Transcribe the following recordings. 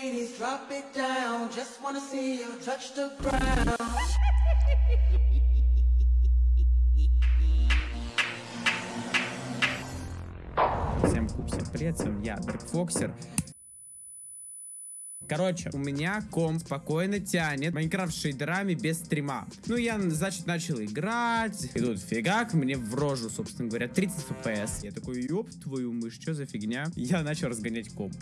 ladies, drop it down. Just wanna see you touch the ground. Всем хуй, всем привет, с вами я, Дракфоксер. Короче, у меня комп спокойно тянет Майнкрафт шейдерами без стрима. Ну, я, значит, начал играть. И тут фигак, мне в рожу, собственно говоря, 30 FPS. Я такой, ёб твою мышь, что за фигня? Я начал разгонять комп.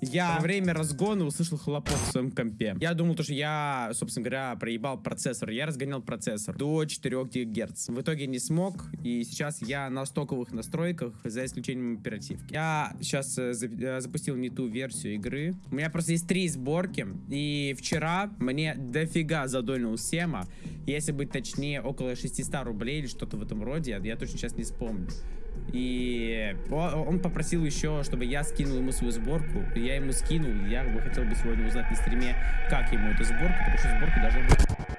Я во время разгона услышал хлопок в своем компе. Я думал, то, что я, собственно говоря, проебал процессор. Я разгонял процессор до 4 ГГц. В итоге не смог, и сейчас я на стоковых настройках, за исключением оперативки. Я сейчас э, э, запустил не ту версию игры. У меня просто есть три сборки, и вчера мне дофига задонил Сема. Если быть точнее, около 600 рублей или что-то в этом роде, я, точно сейчас не вспомню. И он попросил еще, чтобы я скинул ему свою сборку. Я ему скинул. Я бы хотел бы сегодня узнать на стриме, как ему эта сборка, потому что сборка должна быть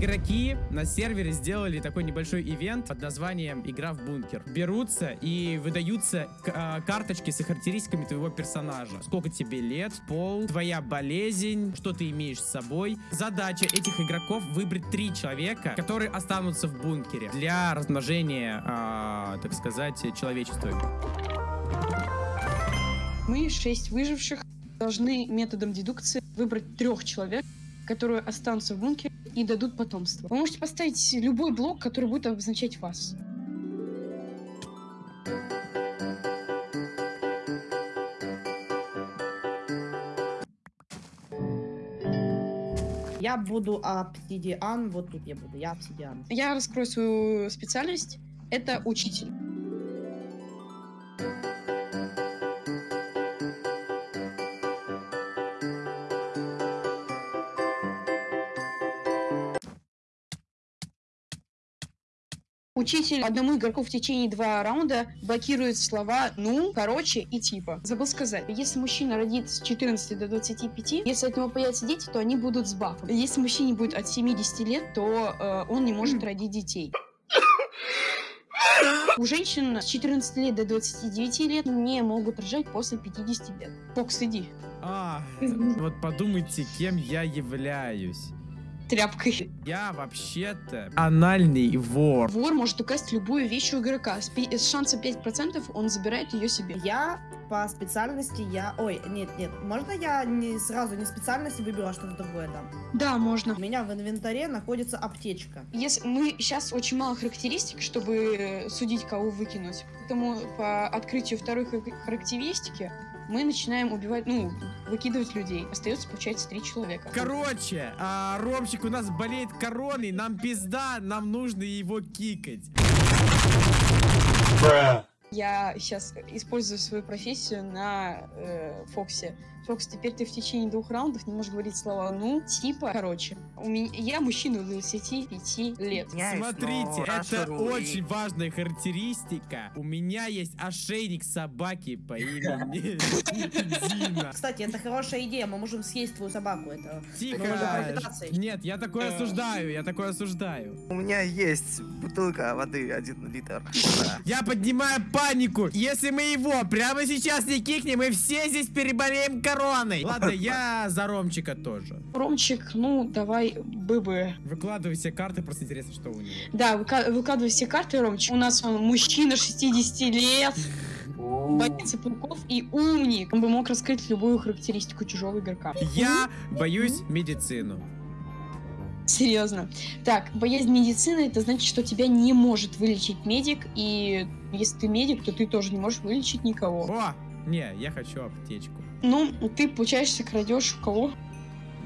Игроки на сервере сделали такой небольшой ивент под названием «Игра в бункер». Берутся и выдаются а, карточки с характеристиками твоего персонажа. Сколько тебе лет, пол, твоя болезнь, что ты имеешь с собой. Задача этих игроков выбрать три человека, которые останутся в бункере для размножения, а, так сказать, человечества. Мы, шесть выживших, должны методом дедукции выбрать трех человек, которые останутся в бункере и дадут потомство. Вы можете поставить любой блок, который будет обозначать вас. Я буду обсидиан, вот тут я буду, я обсидиан. Я раскрою свою специальность. Это учитель. Учитель одному игроку в течение два раунда блокирует слова «ну», «короче» и «типа». Забыл сказать, если мужчина родит с 14 до 25, если от него появятся дети, то они будут с бафом. Если мужчине будет от 70 лет, то э, он не может родить детей. У женщин с 14 лет до 29 лет не могут рожать после 50 лет. Фокс, иди. А, вот подумайте, кем я являюсь. Тряпкой. Я вообще-то анальный вор. Вор может украсть любую вещь у игрока. С, пи- с шансом 5% он забирает ее себе. Я по специальности, я... Ой, нет, нет, можно я не сразу не специальности выберу, а что-то другое дам? Да, можно. У меня в инвентаре находится аптечка. Если мы сейчас очень мало характеристик, чтобы э, судить, кого выкинуть. Поэтому по открытию второй хар- характеристики мы начинаем убивать, ну, выкидывать людей. Остается, получается, три человека. Короче, а, Ромчик у нас болеет короной, нам пизда, нам нужно его кикать. Я сейчас использую свою профессию на э, Фоксе. Фокс, теперь ты в течение двух раундов не можешь говорить слова «ну», типа, короче. У меня, я мужчина 25 лет. Смотрите, это очень важная характеристика. У меня есть ошейник собаки по имени Дина. Кстати, это хорошая идея, мы можем съесть твою собаку, это... Тихо. Нет, я такое осуждаю, я такое осуждаю. У меня есть бутылка воды 1 литр. Я поднимаю панику. Если мы его прямо сейчас не кикнем, мы все здесь переболеем короной. Ладно, я за Ромчика тоже. Ромчик, ну, давай, быбы. Выкладывай все карты, просто интересно, что у него. Да, выка- выкладывай все карты, Ромчик. У нас он мужчина 60 лет, боится пауков и умник. Он бы мог раскрыть любую характеристику чужого игрока. Я боюсь медицину. Серьезно. Так, боязнь медицины, это значит, что тебя не может вылечить медик, и если ты медик, то ты тоже не можешь вылечить никого. О, не, я хочу аптечку. Ну, ты, получаешься, крадешь у кого?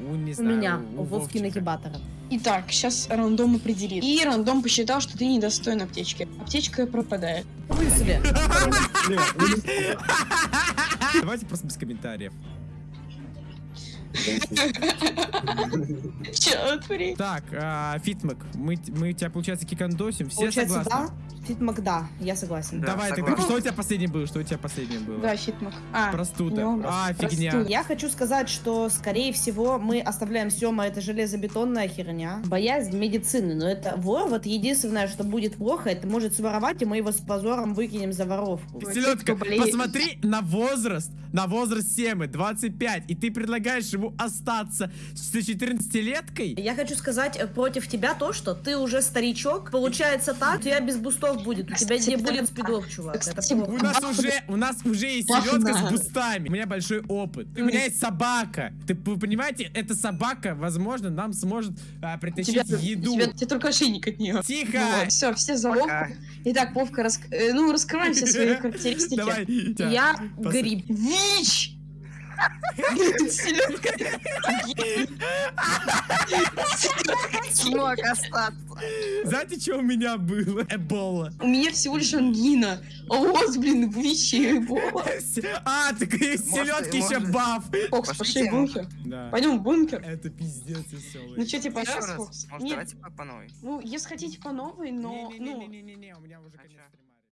У, не У знаю, меня, у у Вовки нагибатора. Итак, сейчас рандом определит. И рандом посчитал, что ты недостоин аптечки. Аптечка пропадает. Вы себе. Давайте просто без комментариев. Так, а, Фитмак, мы, мы тебя, получается, кикандосим. Все Получается, согласны? да? Фитмак, да, я согласен. Да, Давай, согласен. так что у тебя последнее было? Что у тебя последнее было? Да, фитмак. А, Простуда. ну, А, фигня. Я хочу сказать, что, скорее всего, мы оставляем Сема, это железобетонная херня. Боязнь медицины, но это вор, вот единственное, что будет плохо, это может своровать, и мы его с позором выкинем за воровку. Селедка, посмотри на возраст, на возраст Семы, 25, и ты предлагаешь ему остаться с 14-леткой? Я хочу сказать э, против тебя то, что ты уже старичок. Получается так, у тебя без бустов будет, у тебя не будет спидов, чувак. Это. У нас уже, у нас уже есть селедка с бустами. У меня большой опыт. У меня есть собака. Ты вы понимаете, эта собака, возможно, нам сможет а, притащить Тебя, еду. тебя, тебе только ошейник от нее. Тихо! все, все за Вовку. Итак, Вовка, рас... э, ну, раскрываем все свои характеристики. Давай. Я гриб. ВИЧ! Селедка. Смог остаться. Знаете, что у меня было? Эбола. У меня всего лишь ангина. А у вас, блин, ВИЧ и Эбола. А, так и селедки еще баф. Фокс, Пошли в бункер. Пойдем в бункер. Это пиздец веселый. Ну что, типа, сейчас. Фокс? Может, Нет, давайте по новой. ну, если хотите по новой, но, ну, Не-не-не-не-не, у меня уже конец стрима.